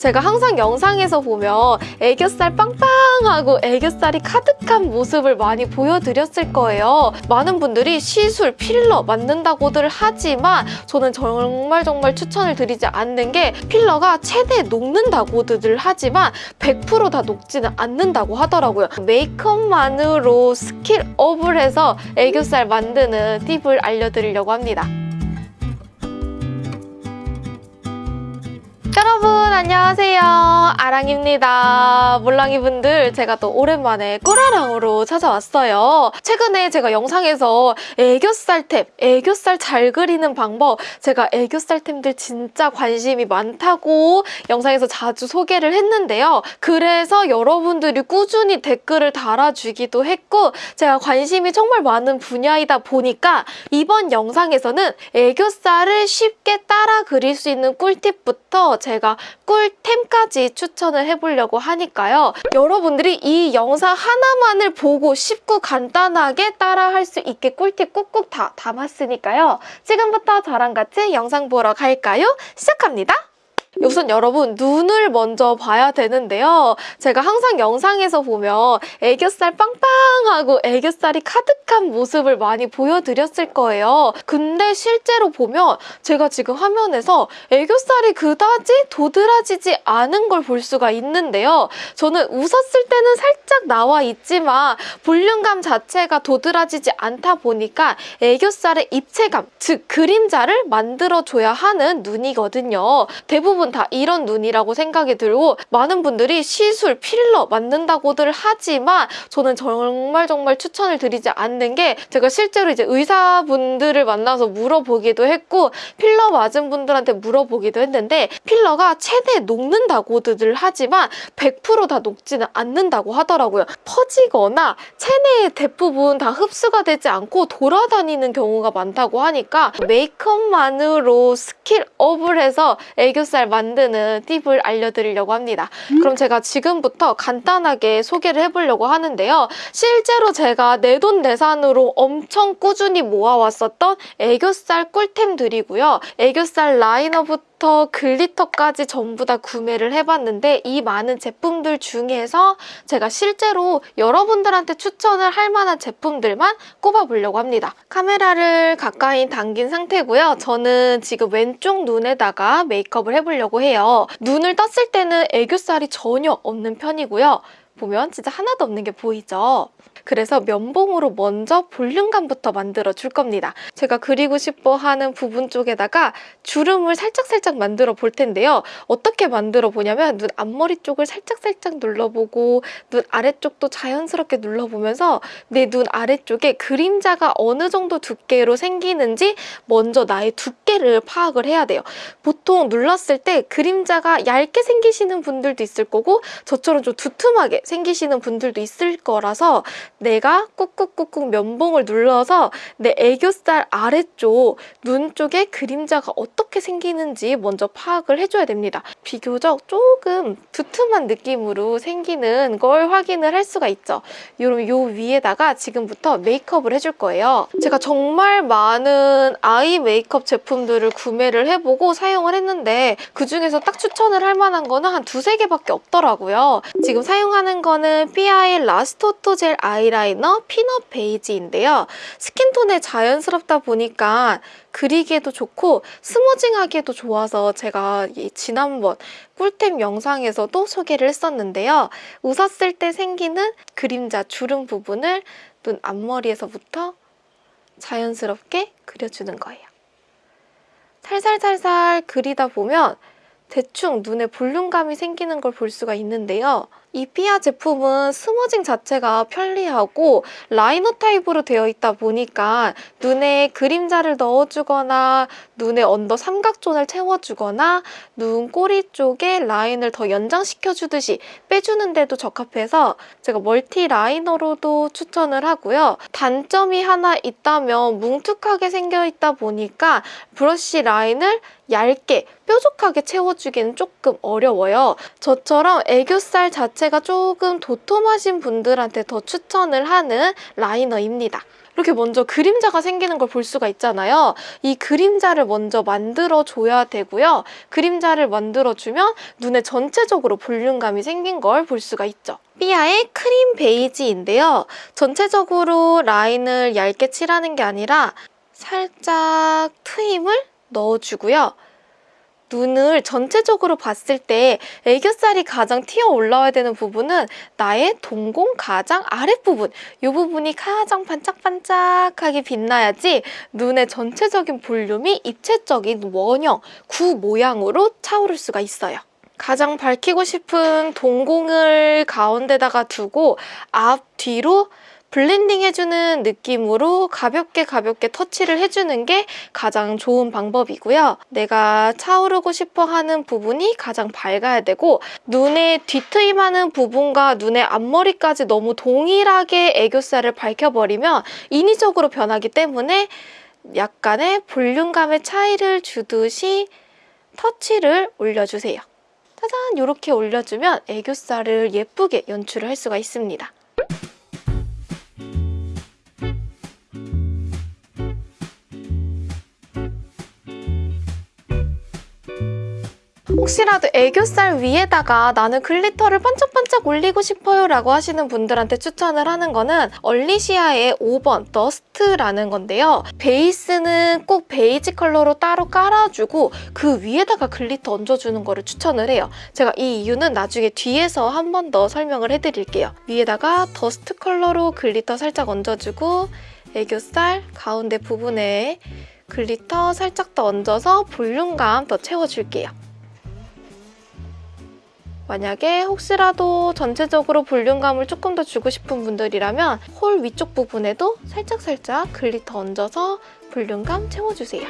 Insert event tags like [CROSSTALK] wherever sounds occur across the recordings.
제가 항상 영상에서 보면 애교살 빵빵하고 애교살이 가득한 모습을 많이 보여드렸을 거예요. 많은 분들이 시술, 필러 맞는다고들 하지만 저는 정말 정말 추천을 드리지 않는 게 필러가 최대 녹는다고들 하지만 100%다 녹지는 않는다고 하더라고요. 메이크업만으로 스킬업을 해서 애교살 만드는 팁을 알려드리려고 합니다. 안녕하세요. 아랑입니다. 몰랑이 분들 제가 또 오랜만에 꿀아랑으로 찾아왔어요. 최근에 제가 영상에서 애교살 템 애교살 잘 그리는 방법 제가 애교살 템들 진짜 관심이 많다고 영상에서 자주 소개를 했는데요. 그래서 여러분들이 꾸준히 댓글을 달아주기도 했고 제가 관심이 정말 많은 분야이다 보니까 이번 영상에서는 애교살을 쉽게 따라 그릴 수 있는 꿀팁부터 제가 꿀템까지 추천을 해보려고 하니까요. 여러분들이 이 영상 하나만을 보고 쉽고 간단하게 따라할 수 있게 꿀팁 꾹꾹 다 담았으니까요. 지금부터 저랑 같이 영상 보러 갈까요? 시작합니다. 우선 여러분 눈을 먼저 봐야 되는데요. 제가 항상 영상에서 보면 애교살 빵빵하고 애교살이 가득한 모습을 많이 보여드렸을 거예요. 근데 실제로 보면 제가 지금 화면에서 애교살이 그다지 도드라지지 않은 걸 볼 수가 있는데요. 저는 웃었을 때는 살짝 나와 있지만 볼륨감 자체가 도드라지지 않다 보니까 애교살의 입체감, 즉 그림자를 만들어줘야 하는 눈이거든요. 대부분 다 이런 눈이라고 생각이 들고 많은 분들이 시술, 필러 맞는다고들 하지만 저는 정말 정말 추천을 드리지 않는 게 제가 실제로 이제 의사분들을 만나서 물어보기도 했고 필러 맞은 분들한테 물어보기도 했는데 필러가 최대 녹는다고들 하지만 100%다 녹지는 않는다고 하더라고요. 퍼지거나 체내의 대부분 다 흡수가 되지 않고 돌아다니는 경우가 많다고 하니까 메이크업만으로 skill up을 해서 애교살 만드는 팁을 알려드리려고 합니다. 그럼 제가 지금부터 간단하게 소개를 해보려고 하는데요. 실제로 제가 내돈내산으로 엄청 꾸준히 모아왔었던 애교살 꿀템들이고요. 애교살 라이너부터 부터 glitter까지 전부 다 구매를 해봤는데 이 많은 제품들 중에서 제가 실제로 여러분들한테 추천을 할 만한 제품들만 꼽아보려고 합니다. 카메라를 가까이 당긴 상태고요. 저는 지금 왼쪽 눈에다가 메이크업을 해보려고 해요. 눈을 떴을 때는 애교살이 전혀 없는 편이고요. 보면 진짜 하나도 없는 게 보이죠? 그래서 면봉으로 먼저 볼륨감부터 만들어 줄 겁니다. 제가 그리고 싶어 하는 부분 쪽에다가 주름을 살짝살짝 만들어 볼 텐데요. 어떻게 만들어 보냐면 눈 앞머리 쪽을 살짝살짝 눌러보고 눈 아래쪽도 자연스럽게 눌러보면서 내 눈 아래쪽에 그림자가 어느 정도 두께로 생기는지 먼저 나의 두께를 파악을 해야 돼요. 보통 눌렀을 때 그림자가 얇게 생기시는 분들도 있을 거고 저처럼 좀 두툼하게 생기시는 분들도 있을 거라서 내가 꾹꾹꾹꾹 면봉을 눌러서 내 애교살 아래쪽 눈 쪽에 그림자가 어떻게 생기는지 먼저 파악을 해줘야 됩니다. 비교적 조금 두툼한 느낌으로 생기는 걸 확인을 할 수가 있죠. 여러분 요 위에다가 지금부터 메이크업을 해줄 거예요. 제가 정말 많은 eye makeup 제품들을 구매를 해보고 사용을 했는데 그중에서 딱 추천을 할 만한 거는 한 두세 개밖에 없더라고요. 지금 사용하는 거는 삐아의 Last Auto Gel 아이 아이라이너 Peanut Beige인데요. skin tone에 자연스럽다 보니까 그리기에도 좋고 smudging하기에도 좋아서 제가 지난번 꿀템 영상에서도 소개를 했었는데요. 웃었을 때 생기는 그림자 주름 부분을 눈 앞머리에서부터 자연스럽게 그려주는 거예요. 살살살살 그리다 보면 대충 눈에 볼륨감이 생기는 걸 볼 수가 있는데요. 이 피아 제품은 smudging 자체가 편리하고 라이너 타입으로 되어 있다 보니까 눈에 그림자를 넣어주거나 눈에 언더 삼각존을 채워주거나 눈 꼬리 쪽에 라인을 더 연장시켜주듯이 빼주는데도 적합해서 제가 multi liner로도 추천을 하고요. 단점이 하나 있다면 뭉툭하게 생겨있다 보니까 브러쉬 라인을 얇게 뾰족하게 채워주기는 조금 어려워요. 저처럼 애교살 자체 가 조금 도톰하신 분들한테 더 추천을 하는 라이너입니다. 이렇게 먼저 그림자가 생기는 걸 볼 수가 있잖아요. 이 그림자를 먼저 만들어줘야 되고요. 그림자를 만들어주면 눈에 전체적으로 볼륨감이 생긴 걸 볼 수가 있죠. 삐아의 크림 베이지인데요. 전체적으로 라인을 얇게 칠하는 게 아니라 살짝 트임을 넣어주고요. 눈을 전체적으로 봤을 때 애교살이 가장 튀어 올라와야 되는 부분은 나의 동공 가장 아랫부분 이 부분이 가장 반짝반짝하게 빛나야지 눈의 전체적인 볼륨이 입체적인 원형, 구 모양으로 차오를 수가 있어요. 가장 밝히고 싶은 동공을 가운데다가 두고 앞, 뒤로 블렌딩 해주는 느낌으로 가볍게 가볍게 터치를 해주는 게 가장 좋은 방법이고요. 내가 차오르고 싶어 하는 부분이 가장 밝아야 되고 눈에 뒤트임하는 부분과 눈의 앞머리까지 너무 동일하게 애교살을 밝혀버리면 인위적으로 변하기 때문에 약간의 볼륨감의 차이를 주듯이 터치를 올려주세요. 짜잔 이렇게 올려주면 애교살을 예쁘게 연출을 할 수가 있습니다. 혹시라도 애교살 위에다가 나는 glitter를 반짝반짝 올리고 싶어요 라고 하시는 분들한테 추천을 하는 거는 얼리시아의 5번 Dust라는 건데요. 베이스는 꼭 베이지 컬러로 따로 깔아주고 그 위에다가 glitter 얹어주는 거를 추천을 해요. 제가 이 이유는 나중에 뒤에서 한 번 더 설명을 해드릴게요. 위에다가 Dust 컬러로 glitter 살짝 얹어주고 애교살 가운데 부분에 glitter 살짝 더 얹어서 볼륨감 더 채워줄게요. 만약에 혹시라도 전체적으로 볼륨감을 조금 더 주고 싶은 분들이라면 홀 위쪽 부분에도 살짝살짝 glitter 얹어서 볼륨감 채워주세요.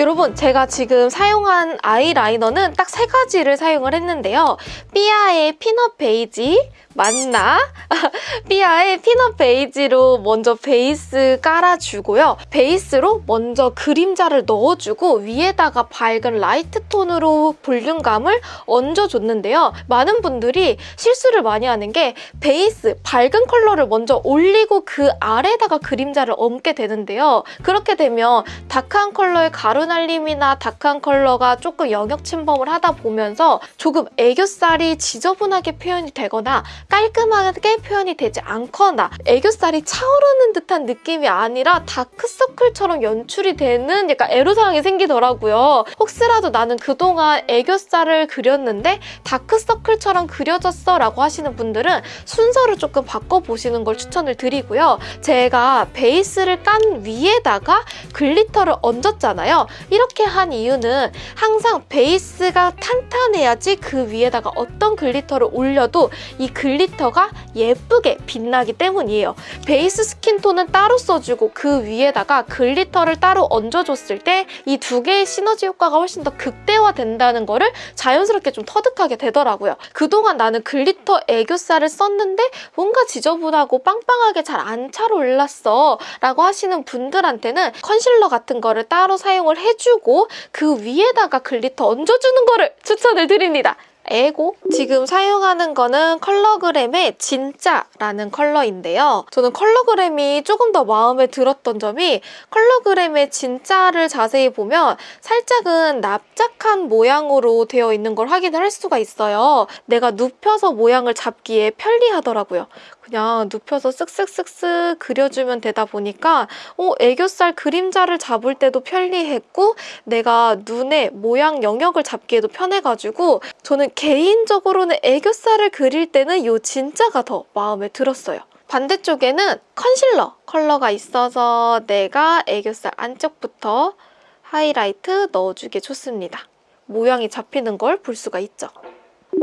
여러분 제가 지금 사용한 아이라이너는 딱 세 가지를 사용을 했는데요. 삐아의 Peanut Beige, 맞나? [LAUGHS] 삐아의 Peanut Beige로 먼저 베이스 깔아주고요. 베이스로 먼저 그림자를 넣어주고 위에다가 밝은 light tone으로 볼륨감을 얹어줬는데요. 많은 분들이 실수를 많이 하는 게 베이스, 밝은 컬러를 먼저 올리고 그 아래다가 그림자를 얹게 되는데요. 그렇게 되면 dark한 컬러의 가루날림이나 dark한 컬러가 조금 영역 침범을 하다 보면서 조금 애교살이 지저분하게 표현이 되거나 깔끔하게 표현이 되지 않거나 애교살이 차오르는 듯한 느낌이 아니라 다크서클처럼 연출이 되는 약간 애로사항이 생기더라고요. 혹시라도 나는 그동안 애교살을 그렸는데 다크서클처럼 그려졌어 라고 하시는 분들은 순서를 조금 바꿔보시는 걸 추천을 드리고요. 제가 베이스를 깐 위에다가 glitter를 얹었잖아요. 이렇게 한 이유는 항상 베이스가 탄탄해야지 그 위에다가 어떤 glitter를 올려도 이 glitter가 예쁘게 빛나기 때문이에요. 베이스 skin tone은 따로 써주고 그 위에다가 glitter를 따로 얹어줬을 때 이 두 개의 시너지 효과가 훨씬 더 극대화된다는 거를 자연스럽게 좀 터득하게 되더라고요. 그동안 나는 glitter 애교살을 썼는데 뭔가 지저분하고 빵빵하게 잘 안 차올랐어 라고 하시는 분들한테는 컨실러 같은 거를 따로 사용을 해주고 그 위에다가 glitter 얹어주는 거를 추천을 드립니다. 에고 지금 사용하는 거는 컬러그램의 진짜라는 컬러인데요. 저는 컬러그램이 조금 더 마음에 들었던 점이 컬러그램의 진짜를 자세히 보면 살짝은 납작한 모양으로 되어 있는 걸 확인을 할 수가 있어요. 내가 눕혀서 모양을 잡기에 편리하더라고요. 그냥 눕혀서 쓱쓱쓱쓱 그려주면 되다 보니까 어, 애교살 그림자를 잡을 때도 편리했고 내가 눈에 모양 영역을 잡기에도 편해가지고 저는 개인적으로는 애교살을 그릴 때는 이 진짜가 더 마음에 들었어요. 반대쪽에는 컨실러 컬러가 있어서 내가 애교살 안쪽부터 하이라이트 넣어주기 좋습니다. 모양이 잡히는 걸 볼 수가 있죠.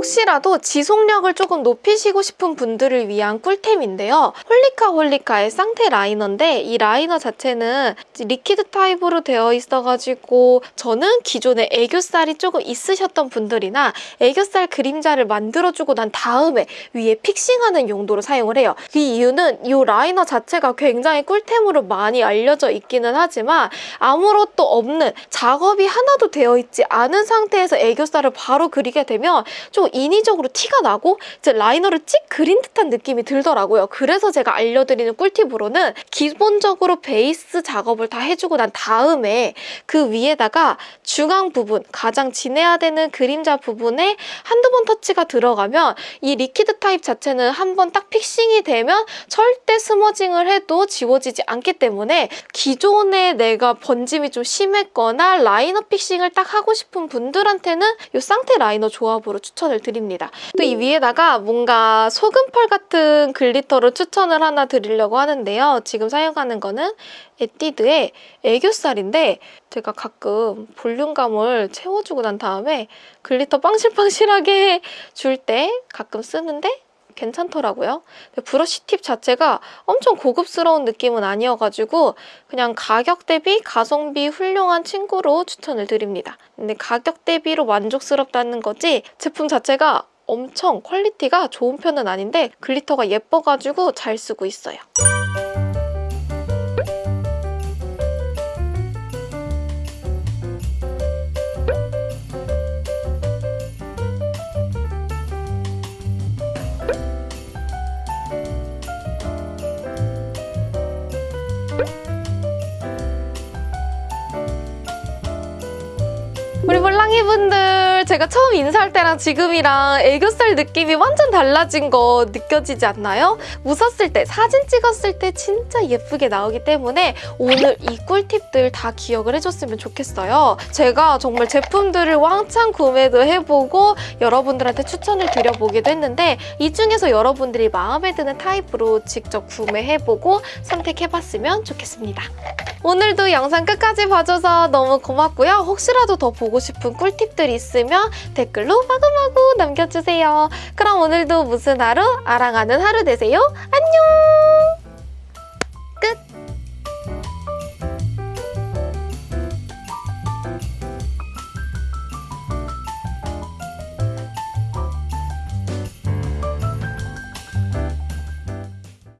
혹시라도 지속력을 조금 높이시고 싶은 분들을 위한 꿀템인데요. 홀리카 홀리카의 쌍테 라이너인데 이 라이너 자체는 liquid 타입으로 되어 있어가지고 저는 기존에 애교살이 조금 있으셨던 분들이나 애교살 그림자를 만들어주고 난 다음에 위에 픽싱하는 용도로 사용을 해요. 그 이유는 이 라이너 자체가 굉장히 꿀템으로 많이 알려져 있기는 하지만 아무것도 없는 작업이 하나도 되어 있지 않은 상태에서 애교살을 바로 그리게 되면 좀 인위적으로 티가 나고 이제 라이너를 찍 그린 듯한 느낌이 들더라고요. 그래서 제가 알려드리는 꿀팁으로는 기본적으로 베이스 작업을 다 해주고 난 다음에 그 위에다가 중앙 부분, 가장 진해야 되는 그림자 부분에 한두 번 터치가 들어가면 이 liquid 타입 자체는 한 번 딱 fixing이 되면 절대 smudging을 해도 지워지지 않기 때문에 기존에 내가 번짐이 좀 심했거나 라이너 fixing을 딱 하고 싶은 분들한테는 이 쌍테 라이너 조합으로 추천을 드립니다. 또 이 위에다가 뭔가 소금펄 같은 glitter를 추천을 하나 드리려고 하는데요. 지금 사용하는 거는 에뛰드의 애교살인데 제가 가끔 볼륨감을 채워주고 난 다음에 glitter 빵실빵실하게 [LAUGHS] 줄 때 가끔 쓰는데 괜찮더라고요. 브러쉬 팁 자체가 엄청 고급스러운 느낌은 아니어가지고 그냥 가격 대비 가성비 훌륭한 친구로 추천을 드립니다. 근데 가격 대비로 만족스럽다는 거지 제품 자체가 엄청 퀄리티가 좋은 편은 아닌데 glitter가 예뻐가지고 잘 쓰고 있어요. 우리 몰랑이 분들 제가 처음 인사할 때랑 지금이랑 애교살 느낌이 완전 달라진 거 느껴지지 않나요? 웃었을 때 사진 찍었을 때 진짜 예쁘게 나오기 때문에 오늘 이 꿀팁들 다 기억을 해줬으면 좋겠어요. 제가 정말 제품들을 왕창 구매도 해보고 여러분들한테 추천을 드려보기도 했는데 이 중에서 여러분들이 마음에 드는 타입으로 직접 구매해보고 선택해봤으면 좋겠습니다. 오늘도 영상 끝까지 봐줘서 너무 고맙고요. 혹시라도 더 보고 싶은 꿀팁들 있으면 댓글로 마구마구 남겨주세요. 그럼 오늘도 무슨 하루? 아랑하는 하루 되세요. 안녕!